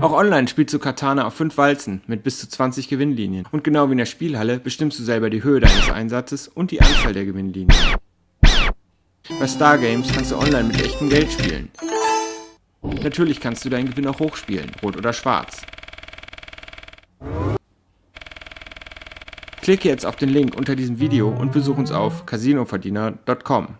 Auch online spielst du Katana auf 5 Walzen mit bis zu 20 Gewinnlinien. Und genau wie in der Spielhalle bestimmst du selber die Höhe deines Einsatzes und die Anzahl der Gewinnlinien. Bei Stargames kannst du online mit echtem Geld spielen. Natürlich kannst du deinen Gewinn auch hochspielen, rot oder schwarz. Klicke jetzt auf den Link unter diesem Video und besuch uns auf casinoverdiener.com.